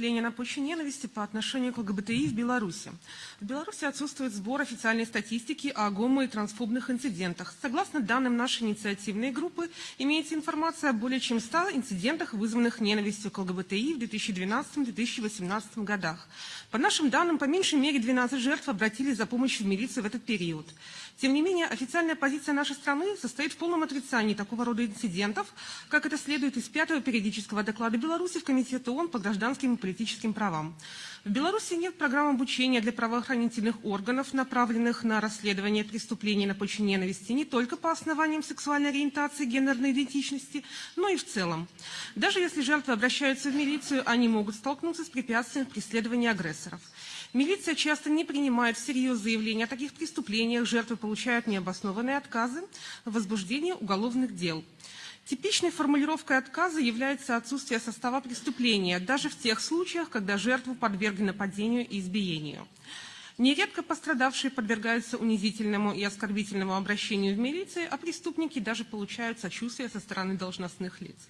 преступления на почве ненависти по отношению к ЛГБТИ в Беларуси. В Беларуси отсутствует сбор официальной статистики о гомо- и трансфобных инцидентах. Согласно данным нашей инициативной группы, имеется информация о более чем 100 инцидентах, вызванных ненавистью к ЛГБТИ в 2012-2018 годах. По нашим данным, по меньшей мере 12 жертв обратились за помощью в милицию в этот период. Тем не менее, официальная позиция нашей страны состоит в полном отрицании такого рода инцидентов, как это следует из пятого периодического доклада Беларуси в Комитет ООН по гражданским и политическим правам. В Беларуси нет программ обучения для правоохранительных органов, направленных на расследование преступлений на почве ненависти не только по основаниям сексуальной ориентации, гендерной идентичности, но и в целом. Даже если жертвы обращаются в милицию, они могут столкнуться с препятствием преследования агрессоров. Милиция часто не принимает всерьез заявления о таких преступлениях, жертвы получают необоснованные отказы в возбуждении уголовных дел. Типичной формулировкой отказа является отсутствие состава преступления, даже в тех случаях, когда жертву подвергли нападению и избиению. Нередко пострадавшие подвергаются унизительному и оскорбительному обращению в милиции, а преступники даже получают сочувствие со стороны должностных лиц.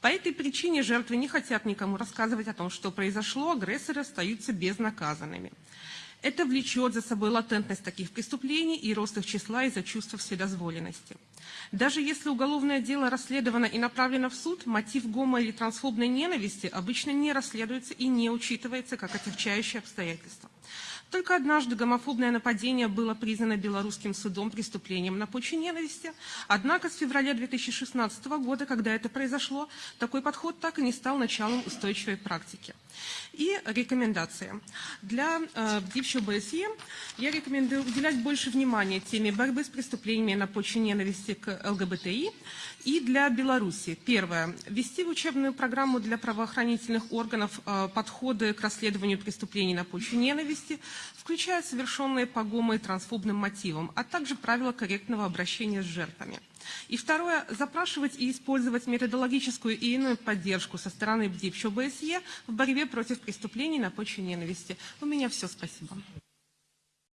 По этой причине жертвы не хотят никому рассказывать о том, что произошло, агрессоры остаются безнаказанными. Это влечет за собой латентность таких преступлений и рост их числа из-за чувства вседозволенности. Даже если уголовное дело расследовано и направлено в суд, мотив гомо- или трансфобной ненависти обычно не расследуется и не учитывается как отягчающее обстоятельство. Только однажды гомофобное нападение было признано белорусским судом преступлением на почве ненависти. Однако с февраля 2016 года, когда это произошло, такой подход так и не стал началом устойчивой практики. И рекомендации. Для э, бывшего БСЕ я рекомендую уделять больше внимания теме борьбы с преступлениями на почве ненависти к ЛГБТИ и для Беларуси. Первое. Ввести в учебную программу для правоохранительных органов э, подходы к расследованию преступлений на почве ненависти, включая совершенные по и трансфобным мотивам, а также правила корректного обращения с жертвами. И второе, запрашивать и использовать методологическую и иную поддержку со стороны БДИП в борьбе против преступлений на почве ненависти. У меня все, спасибо.